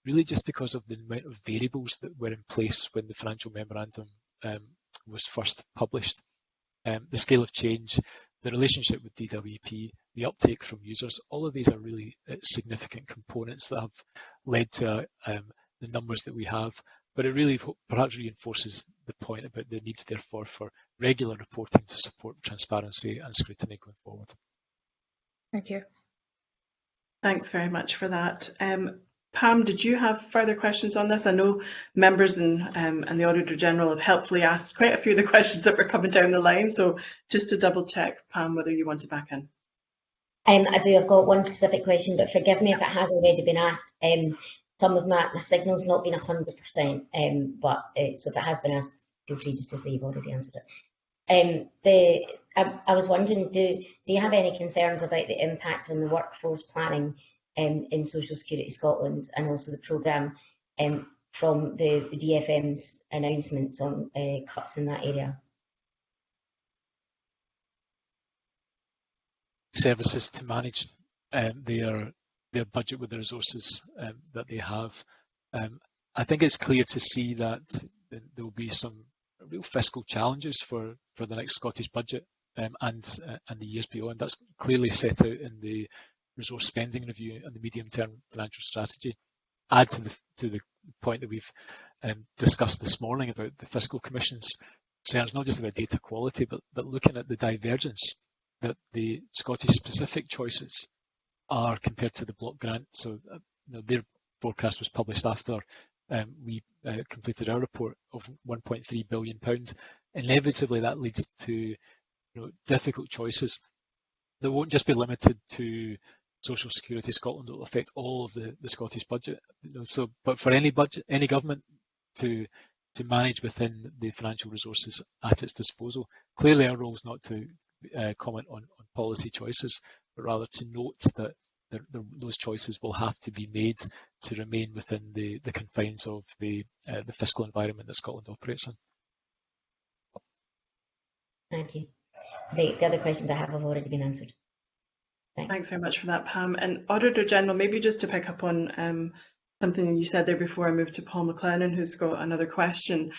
really just because of the amount of variables that were in place when the financial memorandum um, was first published. Um, the scale of change the relationship with DWP, the uptake from users, all of these are really uh, significant components that have led to um, the numbers that we have. But it really perhaps reinforces the point about the need, therefore, for regular reporting to support transparency and scrutiny going forward. Thank you. Thanks very much for that. Um, Pam, did you have further questions on this? I know members and, um, and the Auditor General have helpfully asked quite a few of the questions that were coming down the line. So just to double check, Pam, whether you want to back in. Um, I do. I've got one specific question, but forgive me if it has already been asked. Um, some of my, my signal's not been 100%, um, but uh, so if it has been asked, feel free just to say you've already answered it. Um, the I, I was wondering, do do you have any concerns about the impact on the workforce planning um, in Social Security Scotland and also the programme um, from the, the, DFM's announcements on uh, cuts in that area? Services to manage um, their their budget with the resources um, that they have. Um, I think it's clear to see that there will be some real fiscal challenges for, for the next Scottish budget um, and uh, and the years beyond. That's clearly set out in the resource spending review and the medium-term financial strategy. Add to the to the point that we've um, discussed this morning about the fiscal commission's concerns, not just about data quality, but but looking at the divergence that the Scottish specific choices are compared to the block grant. So uh, you know, their forecast was published after um, we uh, completed our report of 1.3 billion pound. Inevitably, that leads to you know, difficult choices that won't just be limited to Social Security Scotland. It will affect all of the, the Scottish budget. You know, so, but for any budget, any government to to manage within the financial resources at its disposal. Clearly, our role is not to uh, comment on, on policy choices, but rather to note that the, the, those choices will have to be made to remain within the, the confines of the, uh, the fiscal environment that Scotland operates in. Thank you. The, the other questions I have have already been answered. Thanks. Thanks very much for that, Pam. And Auditor General, maybe just to pick up on um, something you said there before I move to Paul McLennan, who's got another question.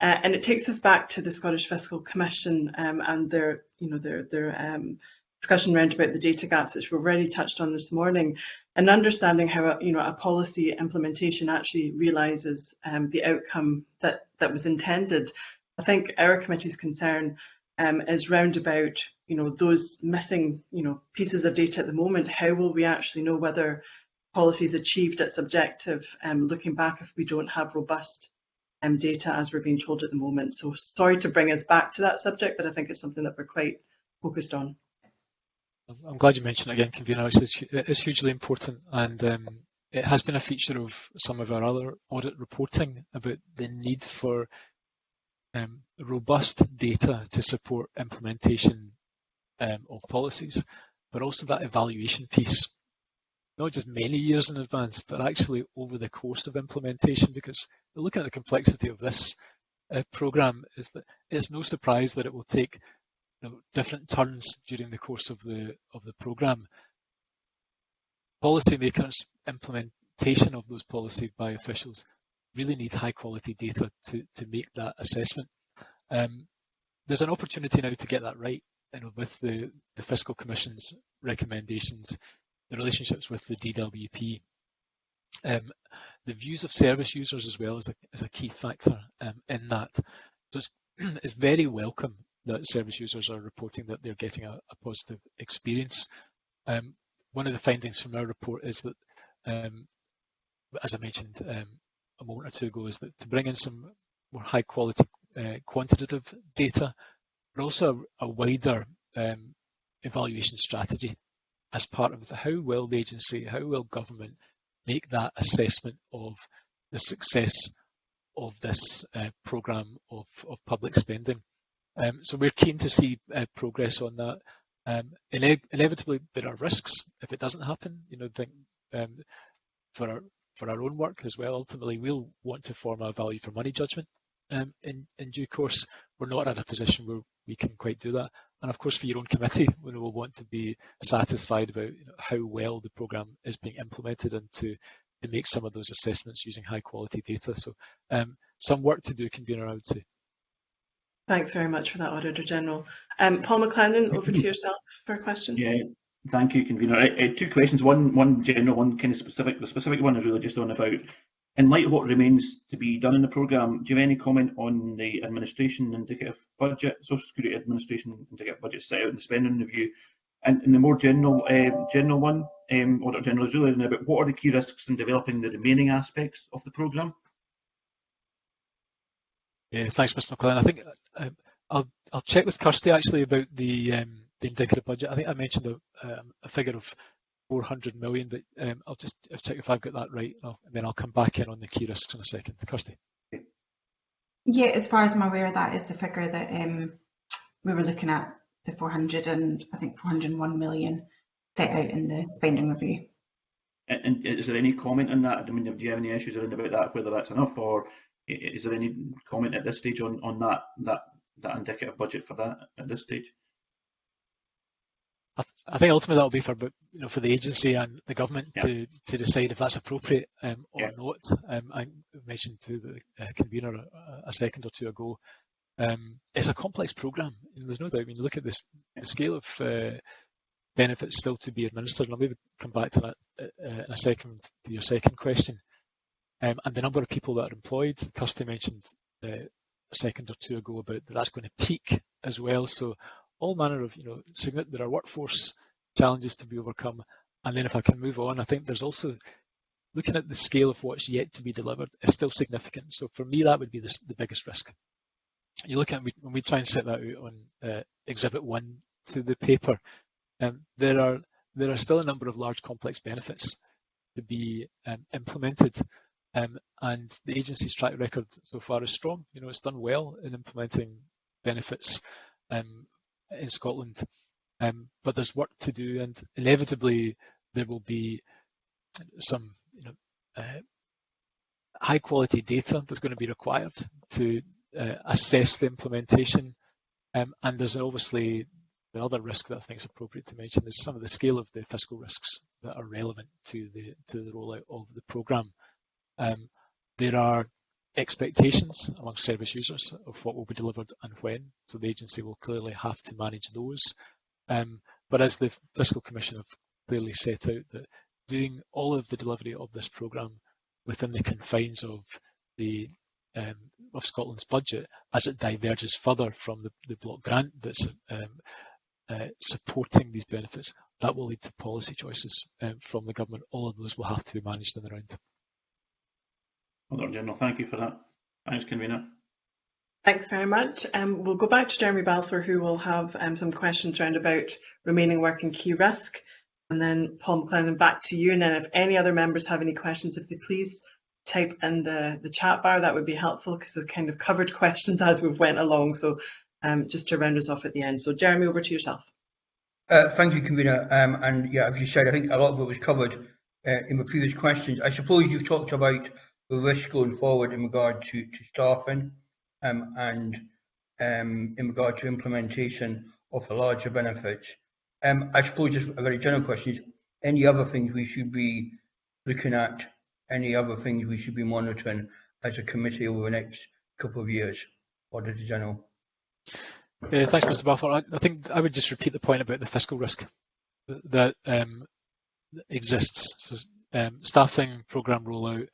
Uh, and it takes us back to the Scottish Fiscal Commission um, and their, you know, their, their um, discussion round about the data gaps, which we've already touched on this morning, and understanding how a, you know a policy implementation actually realises um, the outcome that that was intended. I think our committee's concern um, is round about you know those missing you know pieces of data at the moment. How will we actually know whether policies achieved its objective? Um, looking back, if we don't have robust um, data as we're being told at the moment. So sorry to bring us back to that subject, but I think it's something that we're quite focused on. I'm glad you mentioned it again, convener. It's, it's hugely important, and um, it has been a feature of some of our other audit reporting about the need for um, robust data to support implementation um, of policies, but also that evaluation piece, not just many years in advance, but actually over the course of implementation. Because looking at the complexity of this uh, program, is that it's no surprise that it will take you know, different turns during the course of the of the program. Policymakers' implementation of those policies by officials really need high quality data to, to make that assessment. Um, there's an opportunity now to get that right you know, with the, the Fiscal Commission's recommendations, the relationships with the DWP. Um, the views of service users as well is a, is a key factor um, in that. So it's, it's very welcome that service users are reporting that they're getting a, a positive experience. Um, one of the findings from our report is that, um, as I mentioned um, a moment or two ago, is that to bring in some more high quality uh, quantitative data, but also a, a wider um, evaluation strategy as part of the, how will the agency, how will government make that assessment of the success of this uh, programme of, of public spending. Um, so we're keen to see uh, progress on that. Um, ine inevitably, there are risks if it doesn't happen. You know, think um, for our for our own work as well. Ultimately, we'll want to form a value for money judgment um, in in due course. We're not in a position where we can quite do that. And of course, for your own committee, we will want to be satisfied about you know, how well the programme is being implemented and to to make some of those assessments using high quality data. So um, some work to do, convener, I would say. Thanks very much for that, Auditor General. Um, Paul McLennan, over to yourself for a question. Yeah, thank you, convener. Uh, two questions. One, one general, one kind of specific. The specific one is really just on about, in light of what remains to be done in the programme, do you have any comment on the administration indicative budget, Social Security Administration indicative budget set out in the spending review? And, and the more general, uh, general one, um, Auditor General is really about what are the key risks in developing the remaining aspects of the programme? Yeah, thanks, Mr. McLean. I think um, I'll I'll check with Kirsty actually about the um, the indicative budget. I think I mentioned a, um, a figure of 400 million, but um, I'll just I'll check if I've got that right, and, and, then I'll come back in on the key risks in a second. Kirsty. Yeah, as far as I'm aware, that is the figure that um, we were looking at, the 400 and I think 401 million set out in the spending review. And, and is there any comment on that? I mean, do you have any issues around about that, whether that's enough, or is there any comment at this stage on, on that, that, that indicative budget for that at this stage? I, th I think ultimately that'll be for you know for the agency and the government yeah. to to decide if that's appropriate um, or yeah. not. Um, I mentioned to the uh, convener a, a, second or two ago, um, it's a complex program. there's no doubt when you look at this the scale of uh, benefits still to be administered, and I'll maybe come back to that uh, in a second to your second question. Um, and the number of people that are employed, Kirsty mentioned uh, a second or two ago about that that's going to peak as well. So all manner of, you know, there are workforce challenges to be overcome. And then if I can move on, I think there's also looking at the scale of what's yet to be delivered is still significant. So for me, that would be the, the biggest risk. You look at when we try and set that out on uh, Exhibit One to the paper, um, there are there are still a number of large complex benefits to be um, implemented. Um, and the agency's track record so far is strong. You know, it's done well in implementing benefits um, in Scotland, um, but there's work to do, and inevitably there will be some, you know, uh, high quality data that's going to be required to uh, assess the implementation. Um, and there's obviously the other risk that I think is appropriate to mention is some of the scale of the fiscal risks that are relevant to the to the rollout of the programme. Um, there are expectations among service users of what will be delivered and when, so the agency will clearly have to manage those. Um, but as the Fiscal Commission have clearly set out, that doing all of the delivery of this programme within the confines of the um, of Scotland's budget, as it diverges further from the, the block grant that's um, uh, supporting these benefits, that will lead to policy choices um, from the government. All of those will have to be managed in the round. Auditor General, thank you for that. Thanks, Convener. Thanks very much. Um, we'll go back to Jeremy Balfour, who will have um, some questions around about remaining work and key risk. And then Paul McLennan, back to you. And then if any other members have any questions, if they please type in the, the chat bar, that would be helpful because we've kind of covered questions as we've went along. So um, just to round us off at the end. So Jeremy, over to yourself. Uh, thank you, Convener. Um, and yeah, as you said, I think a lot of it was covered uh, in the previous questions. I suppose you've talked about the risk going forward in regard to, to staffing um, and um, in regard to implementation of the larger benefits. Um, I suppose just a very general question is, any other things we should be looking at, any other things we should be monitoring as a committee over the next couple of years, Auditor General? Yeah, thanks, Mr. Balfour. I, I, think I would just repeat the point about the fiscal risk that, um, exists. So, um, staffing, programme rollout,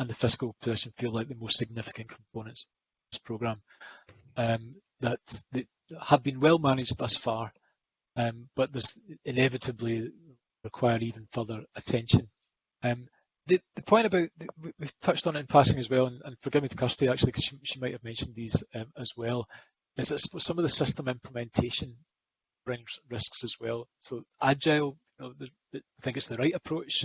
and the fiscal position feel like the most significant components of this programme um, that, have been well managed thus far, um, but this inevitably require even further attention. Um, the, the, point about, we've touched on it in passing as well, and, and forgive me to Kirsty actually, because she, she, might have mentioned these um, as well, is that some of the system implementation brings risks as well. So agile, you know, the, the, I think it's the right approach,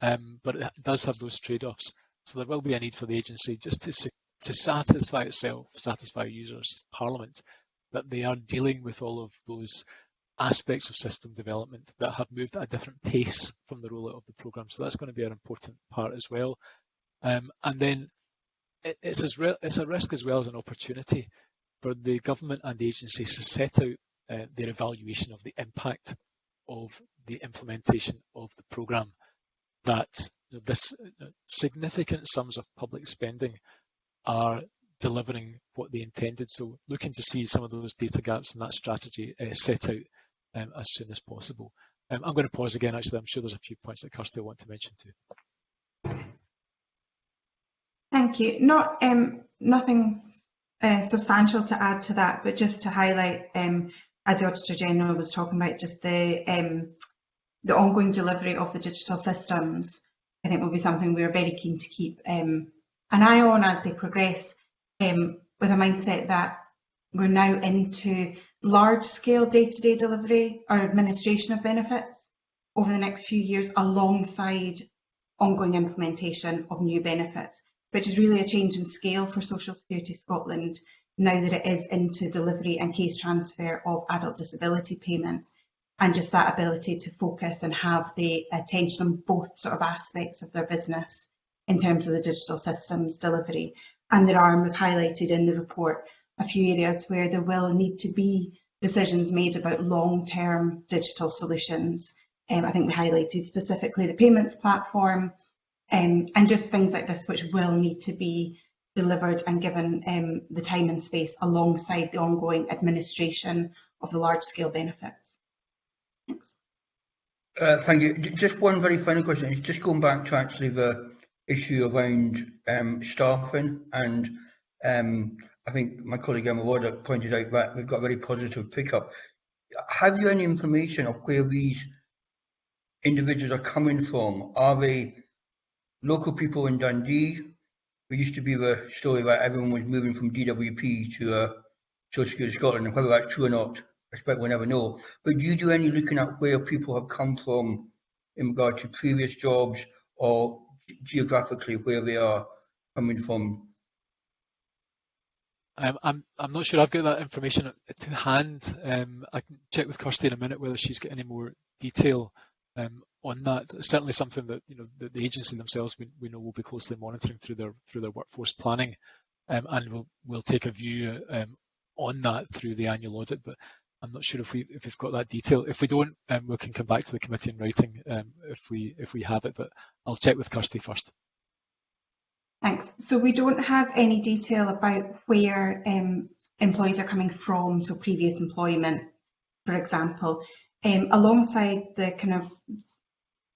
um, but it does have those trade-offs. So there will be a need for the agency just to, to satisfy itself, satisfy users, Parliament, that they are dealing with all of those aspects of system development that have moved at a different pace from the rollout of the programme. So that's going to be an important part as well. Um, and then it, it's, as it's a risk as well as an opportunity for the government and the agencies to set out uh, their evaluation of the impact of the implementation of the programme that this significant sums of public spending are delivering what they intended. So looking to see some of those data gaps in that strategy uh, set out um, as soon as possible. Um, I'm going to pause again, actually. I'm sure there's a few points that Kirsty will want to mention too. Thank you. Not um, nothing uh, substantial to add to that, but just to highlight, um, as the Auditor General was talking about, just the um, the ongoing delivery of the digital systems. I think will be something we're very keen to keep um, an eye on as they progress, um, with a mindset that we're now into large-scale day-to-day delivery or administration of benefits over the next few years, alongside ongoing implementation of new benefits which is really a change in scale for Social Security Scotland now that it is into delivery and case transfer of adult disability payment and just that ability to focus and have the attention on both sort of aspects of their business in terms of the digital systems delivery. And there are, highlighted in the report, a few areas where there will need to be decisions made about long-term digital solutions. Um, I think we highlighted specifically the payments platform, um, and just things like this which will need to be delivered and given um, the time and space alongside the ongoing administration of the large scale benefits. Thanks. Uh, Uh, thank you. Just one very final question. It's just going back to actually the issue around um, staffing and um, I think my colleague Emma Wardock pointed out that we've got very positive pickup. Have you any information of where these individuals are coming from? Are they local people in Dundee? There used to be the story that everyone was moving from DWP to uh, Social Security Scotland, and whether that's true or not, I expect we'll never know. But do you do any looking at where people have come from in regard to previous jobs or geographically where they are coming from? I'm I'm not sure I've got that information to hand. Um, I can check with Kirsty in a minute whether she's got any more detail um, on that. It's certainly something that you know the, the agency themselves we, we know will be closely monitoring through their through their workforce planning, um, and we'll we'll take a view um, on that through the annual audit. But I'm not sure if we if we've got that detail. If we don't, um, we can come back to the committee in writing um, if we if we have it. But I'll check with Kirsty first. Thanks. So we don't have any detail about where um, employees are coming from, so previous employment, for example. Um, alongside the kind of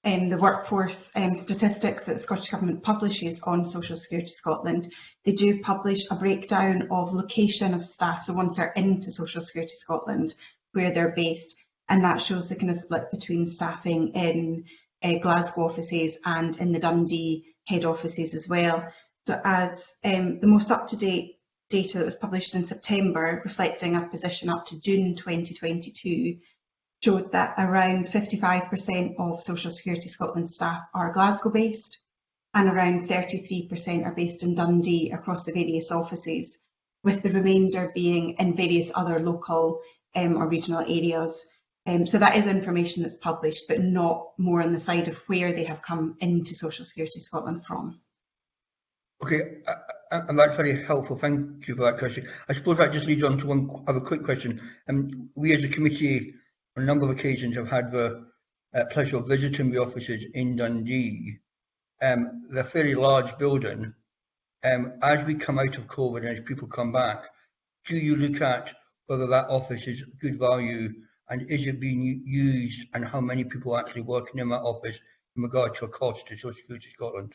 um, the workforce um, statistics that the Scottish Government publishes on Social Security Scotland, they do publish a breakdown of location of staff, so once they're into Social Security Scotland, where they're based, and that shows the kind of split between staffing in uh, Glasgow offices and in the Dundee head offices as well. So as um, the most up-to-date data that was published in September, reflecting a position up to June 2022, showed that around 55% of Social Security Scotland staff are Glasgow based and around 33% are based in Dundee across the various offices, with the remainder being in various other local um, or regional areas. Um, so that is information that's published, but not more on the side of where they have come into Social Security Scotland from. Okay, uh, uh and that's very helpful. Thank you for that question. I suppose that just leads on to one other quick question. Um, we as a committee on a number of occasions I've had the uh, pleasure of visiting the offices in Dundee. Um, they're a fairly large building. Um, as we come out of COVID and as people come back, do you look at whether that office is good value and is it being used and how many people are actually working in that office in regard to a cost to Social Security Scotland?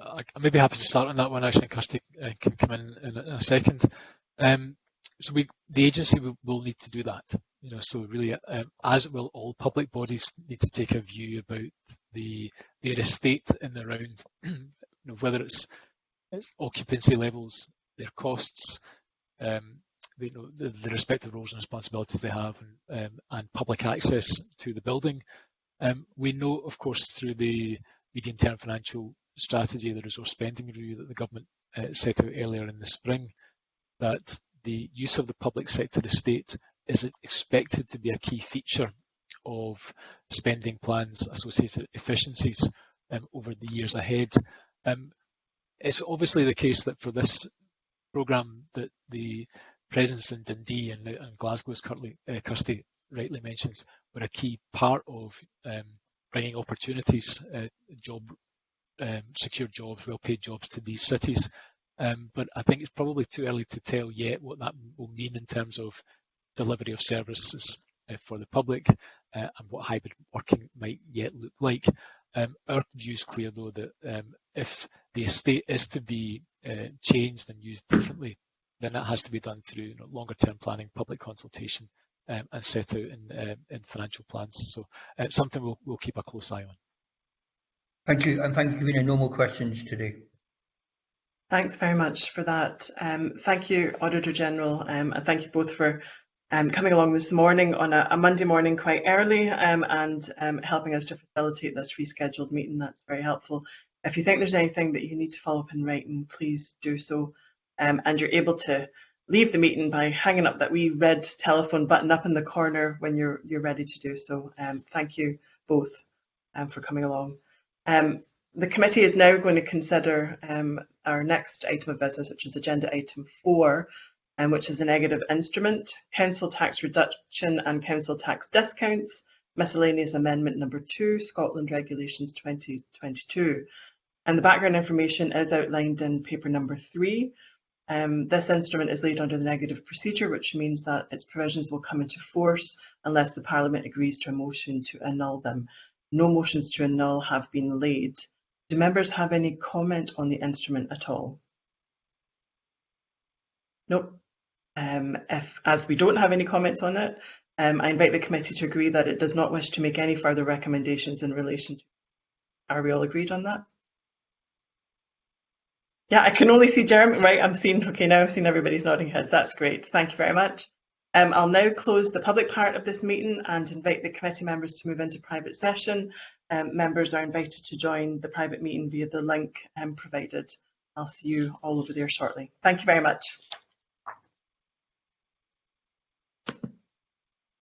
I may be happy to start on that one actually, Kirsty uh, can come in in a second. Um, so we, the agency will, will, need to do that. You know, so really, um, as will all public bodies need to take a view about the their estate in the round, you know, whether it's, it's, occupancy levels, their costs, um, you know, the, the, respective roles and responsibilities they have, and, um, and public access to the building. Um, we know, of course, through the medium-term financial strategy, the resource spending review that the government uh, set out earlier in the spring, that the use of the public sector estate is expected to be a key feature of spending plans, associated efficiencies um, over the years ahead. Um, it's obviously the case that for this programme that the presence in Dundee and, and Glasgow, as uh, Kirsty rightly mentions, were a key part of um, bringing opportunities, uh, job um, secure jobs, well-paid jobs to these cities. Um, but I think it's probably too early to tell yet what that will mean in terms of delivery of services uh, for the public uh, and what hybrid working might yet look like. Um, our view is clear though that um, if the estate is to be uh, changed and used differently, then that has to be done through you know, longer term planning, public consultation um, and set out in, uh, in financial plans. So uh, something we'll, we'll keep a close eye on. Thank you, and thank you, Karina. No more questions today. Thanks very much for that. Um, thank you, Auditor General, um, and thank you both for um, coming along this morning on a, a Monday morning quite early um, and um, helping us to facilitate this rescheduled meeting. That's very helpful. If you think there's anything that you need to follow up in writing, please do so. Um, and you're able to leave the meeting by hanging up that wee red telephone button up in the corner when you're you're ready to do so. Thank you both for coming along. The committee is now going to consider our next item of business, which is agenda item four, um, which is a negative instrument, council tax reduction and council tax discounts, miscellaneous amendment number two, Scotland Regulations 2022. And the background information is outlined in paper number three. Um, this instrument is laid under the negative procedure, which means that its provisions will come into force unless the Parliament agrees to a motion to annul them. No motions to annul have been laid. Do members have any comment on the instrument at all? Nope. Um, if, as we don't have any comments on it, um, I invite the committee to agree that it does not wish to make any further recommendations in relation to. Are we all agreed on that? Yeah, I can only see Jeremy. Right, I'm seeing. Okay, now I've seen everybody's nodding heads. That's great. Thank you very much. Um, I'll now close the public part of this meeting and invite the committee members to move into private session. Um, members are invited to join the private meeting via the link um, provided. I'll see you all over there shortly. Thank you very much.